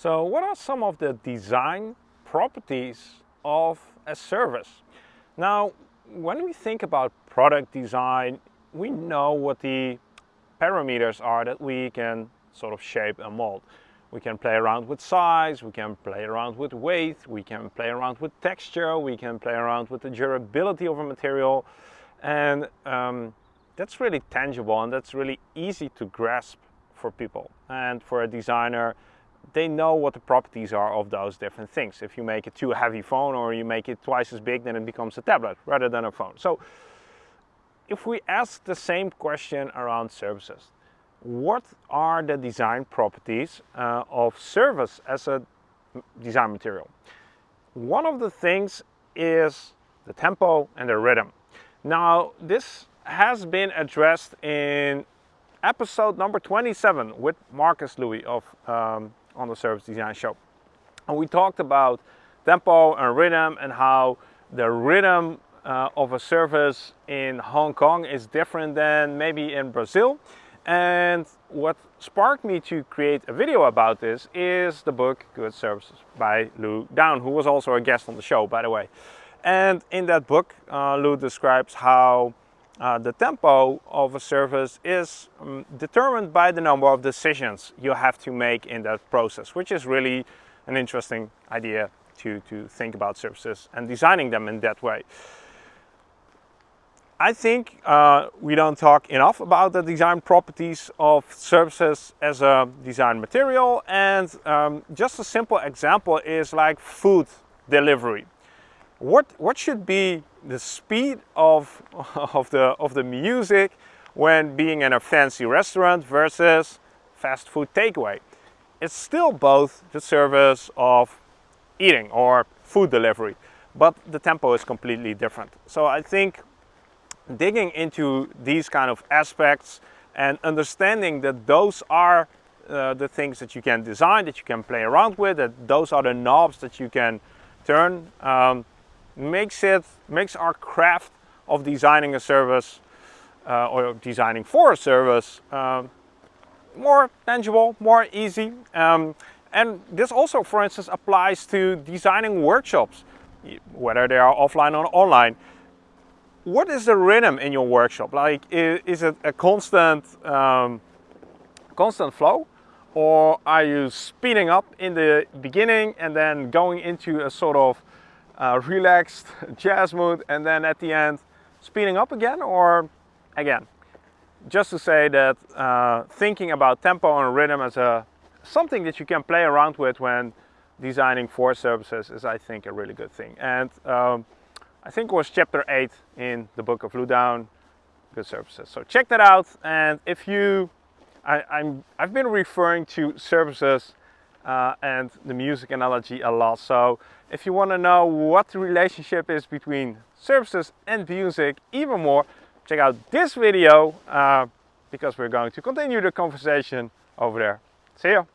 So what are some of the design properties of a service? Now, when we think about product design, we know what the parameters are that we can sort of shape and mold. We can play around with size, we can play around with weight, we can play around with texture, we can play around with the durability of a material. And um, that's really tangible and that's really easy to grasp for people. And for a designer, they know what the properties are of those different things. If you make it too heavy phone or you make it twice as big, then it becomes a tablet rather than a phone. So if we ask the same question around services, what are the design properties uh, of service as a design material? One of the things is the tempo and the rhythm. Now, this has been addressed in episode number 27 with Marcus Louis of um, on the Service Design Show. And we talked about tempo and rhythm and how the rhythm uh, of a service in Hong Kong is different than maybe in Brazil. And what sparked me to create a video about this is the book Good Services by Lou Downe, who was also a guest on the show, by the way. And in that book, uh, Lou describes how uh, the tempo of a service is um, determined by the number of decisions you have to make in that process, which is really an interesting idea to, to think about services and designing them in that way. I think uh, we don't talk enough about the design properties of services as a design material and um, just a simple example is like food delivery. What, what should be the speed of, of, the, of the music when being in a fancy restaurant versus fast food takeaway. It's still both the service of eating or food delivery, but the tempo is completely different. So I think digging into these kind of aspects and understanding that those are uh, the things that you can design, that you can play around with, that those are the knobs that you can turn, um, makes it makes our craft of designing a service uh, or designing for a service um, more tangible, more easy. Um, and this also, for instance, applies to designing workshops, whether they are offline or online. What is the rhythm in your workshop? Like, is, it a constant, um, constant flow? Or are you speeding up in the beginning and then going into a sort of uh, relaxed jazz mood and then at the end speeding up again or again just to say that uh, thinking about tempo and rhythm as a something that you can play around with when designing for services is I think a really good thing. And um, I think it was chapter 8 in the book of Lou Downe good services. So check that out. And if you I, I'm I've been referring to services uh, and the music analogy a lot. So if you want to know what the relationship is between services and music even more, check out this video uh, because we're going to continue the conversation over there. See you!